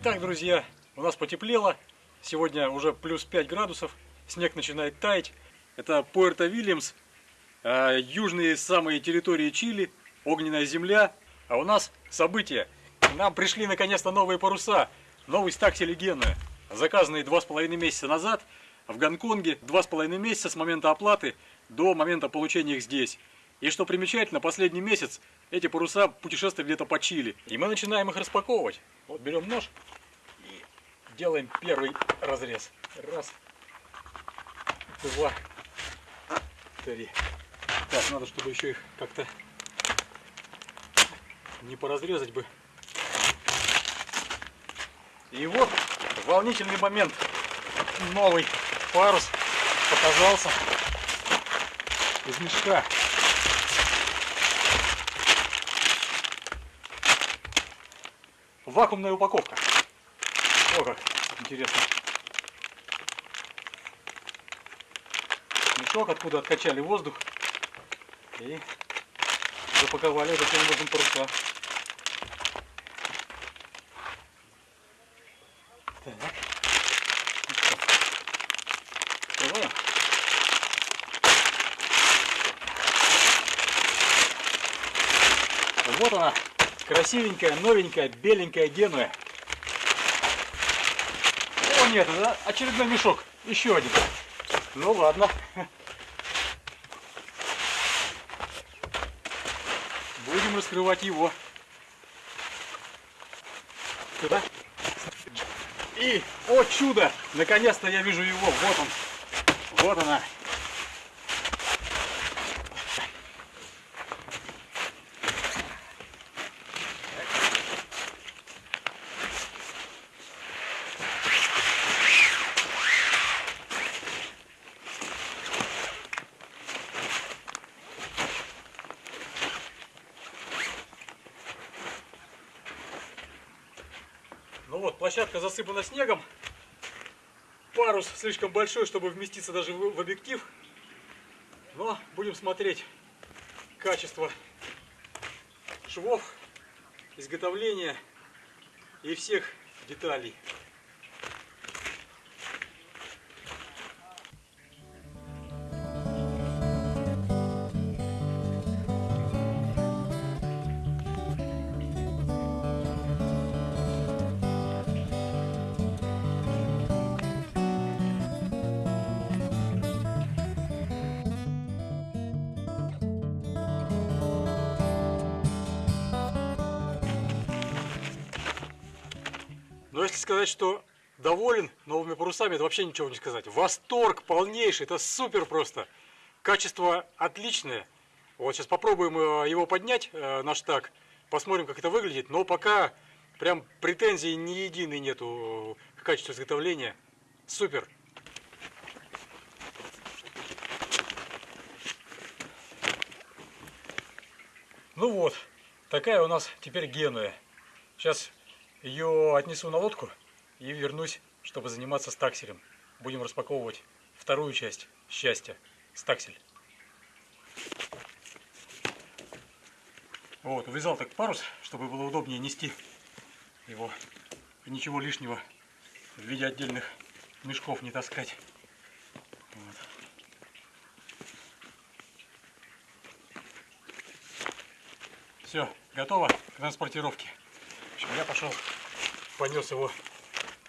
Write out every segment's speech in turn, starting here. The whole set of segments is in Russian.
Итак, друзья, у нас потеплело. Сегодня уже плюс 5 градусов. Снег начинает таять. Это Пуэрто-Вильямс, э, южные самые территории Чили, огненная земля. А у нас события. Нам пришли наконец-то новые паруса. Гена, заказанный два с половиной месяца назад в Гонконге. Два с половиной месяца с момента оплаты до момента получения их здесь. И что примечательно, последний месяц эти паруса путешествуют где-то по Чили. И мы начинаем их распаковывать. Вот берем нож и делаем первый разрез. Раз, два, три. Так, надо, чтобы еще их как-то не поразрезать бы. И вот волнительный момент. Новый парус показался из мешка. Вакуумная упаковка. О, как интересно. Мешок, откуда откачали воздух. И запаковали таким образом паруса. Так. Открываем. Вот она, красивенькая, новенькая, беленькая Генуя. О нет, это очередной мешок, еще один. Ну ладно. Будем раскрывать его. Туда. И, о чудо, наконец-то я вижу его. Вот он. Вот она. Ну вот, площадка засыпана снегом. Парус слишком большой, чтобы вместиться даже в, объектив. Но будем смотреть качество швов, изготовления и всех деталей. Если сказать, что доволен новыми парусами, это вообще ничего не сказать. Восторг полнейший, это супер просто. Качество отличное. Вот сейчас попробуем э, его поднять, э, наш так, посмотрим, как это выглядит. Но пока прям претензий ни единой нету к качеству изготовления. Супер. Ну вот, такая у нас теперь Генуя. Сейчас ее отнесу на лодку и вернусь, чтобы заниматься стакселем. Будем распаковывать вторую часть счастья, стаксель. Вот, увязал так парус, чтобы было удобнее нести его. И ничего лишнего в виде отдельных мешков не таскать. Все, готово к транспортировке. Я пошел, понес его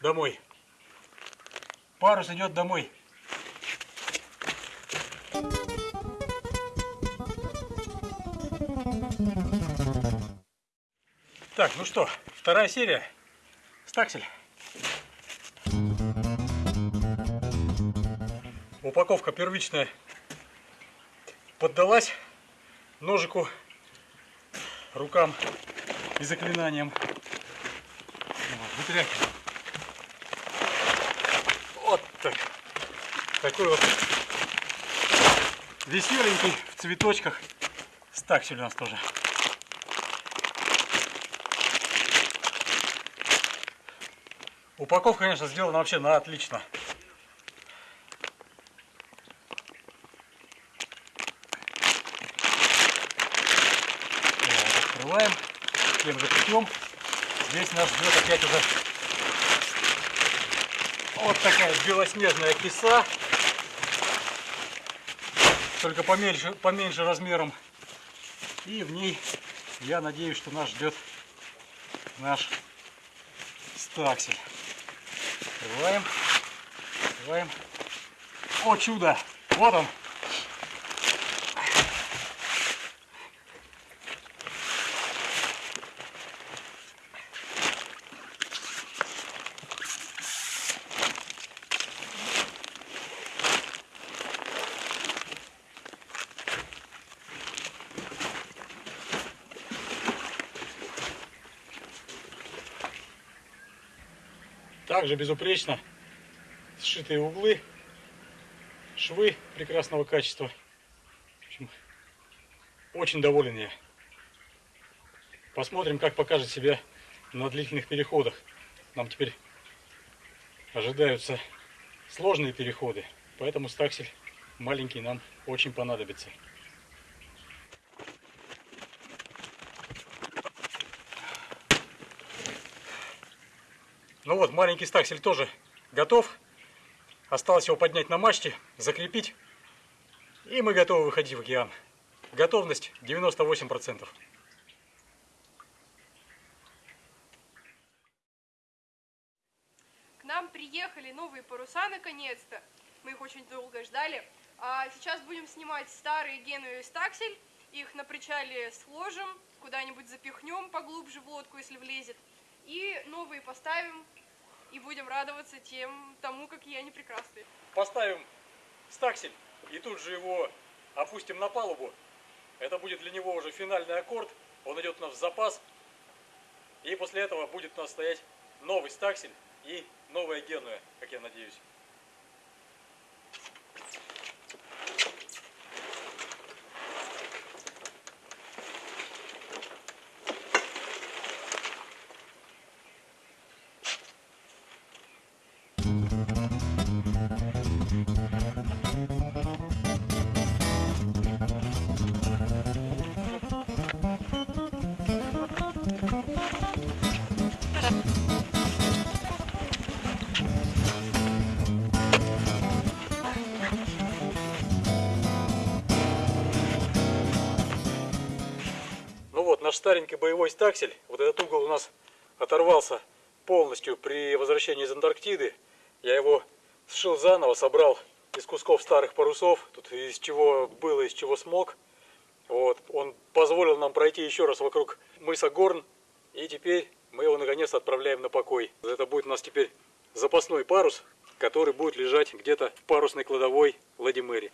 домой. Парус идет домой. Так, ну что, вторая серия. Стаксель. Упаковка первичная поддалась ножику, рукам и заклинанием. Вытряхиваем. Вот так. Такой вот веселенький в цветочках стаксель у нас тоже. Упаковка, конечно, сделана вообще на отлично. Вот, открываем, тем же. Здесь нас ждет опять уже Вот такая белоснежная киса. Только поменьше, поменьше размером. И в ней, я надеюсь, что нас ждет наш стаксель. Открываем. Открываем. О, чудо! Вот он. Также безупречно сшитые углы, швы прекрасного качества. В общем, очень доволен я. Посмотрим, как покажет себя на длительных переходах. Нам теперь ожидаются сложные переходы, поэтому стаксель маленький нам очень понадобится. Ну вот, маленький стаксель тоже готов. Осталось его поднять на мачте, закрепить. И мы готовы выходить в океан. Готовность 98%. К нам приехали новые паруса наконец-то. Мы их очень долго ждали. А сейчас будем снимать старые геновые стаксель. Их на причале сложим, куда-нибудь запихнем поглубже в лодку, если влезет. И новые поставим и будем радоваться тем, тому, какие они прекрасные. Поставим стаксель и тут же его опустим на палубу. Это будет для него уже финальный аккорд. Он идет у нас в запас. И после этого будет у нас стоять новый стаксель и новая генуя, как я надеюсь. Наш старенький боевой стаксель, вот этот угол у нас оторвался полностью при возвращении из Антарктиды. Я его сшил заново, собрал из кусков старых парусов, тут из чего было, из чего смог. Вот, он позволил нам пройти еще раз вокруг мыса Горн, и теперь мы его наконец отправляем на покой. Это будет у нас теперь запасной парус, который будет лежать где-то в парусной кладовой Лади Мэри.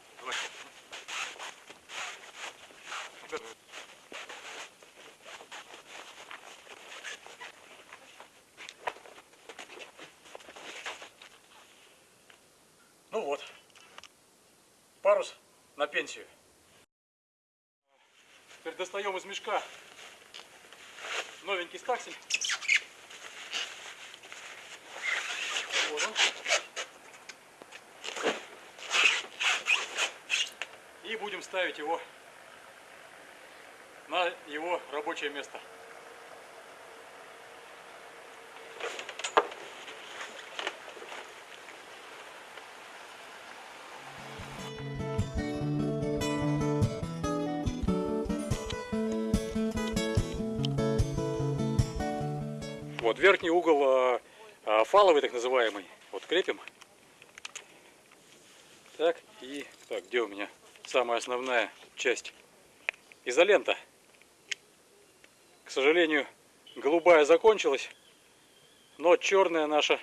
Ну вот, парус на пенсию. Теперь достаем из мешка новенький стаксель. Вот он. И будем ставить его на его рабочее место. Вот верхний угол а, а, фаловый, так называемый. Вот крепим. Так, и так, где у меня самая основная часть? Изолента. К сожалению, голубая закончилась, но черная наша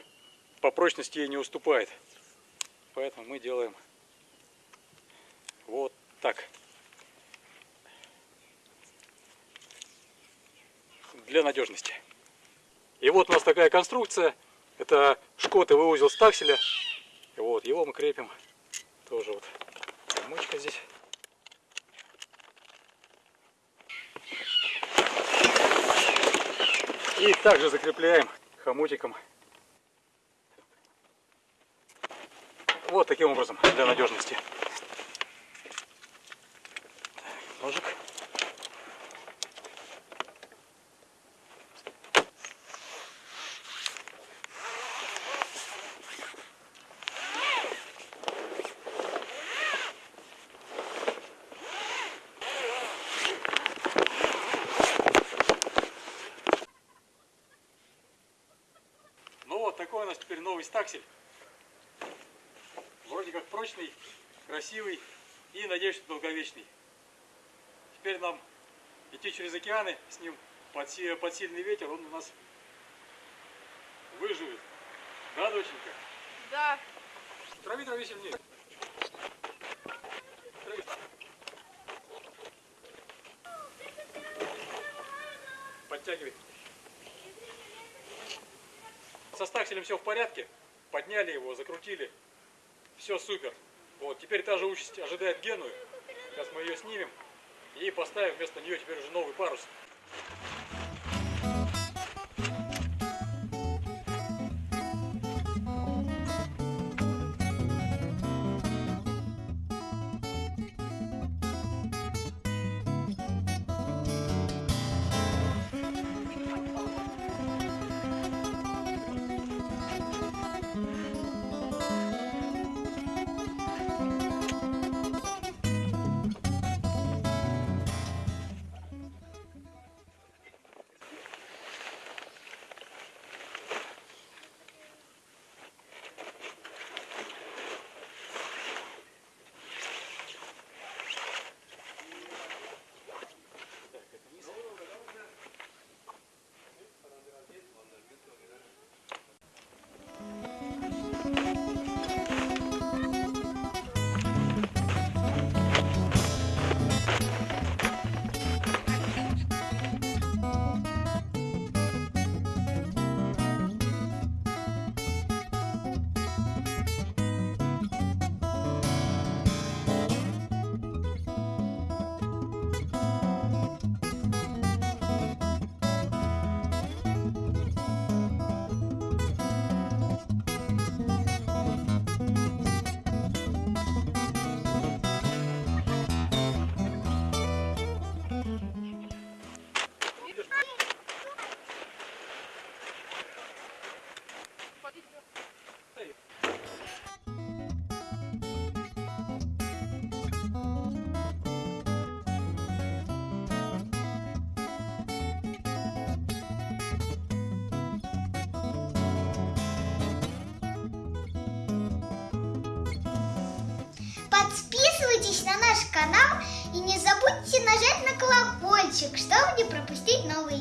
по прочности ей не уступает. Поэтому мы делаем вот так. Для надежности. И вот у нас такая конструкция. Это шкотовый узел стакселя. Вот его мы крепим. Тоже вот замочка здесь. И также закрепляем хомутиком. Вот таким образом, для надежности. Ножик. Новый стаксель. Вроде как прочный, красивый и, надеюсь, что долговечный. Теперь нам идти через океаны с ним под, под сильный ветер, он у нас выживет. Да, доченька? Да, Трави, трави сильнее. Трави. Подтягивай. Со стакселем все в порядке. Подняли его, закрутили. Все супер. Вот, теперь та же участь ожидает Геную. Сейчас мы ее снимем и поставим вместо нее теперь уже новый парус. Подписывайтесь на наш канал и не забудьте нажать на колокольчик, чтобы не пропустить новые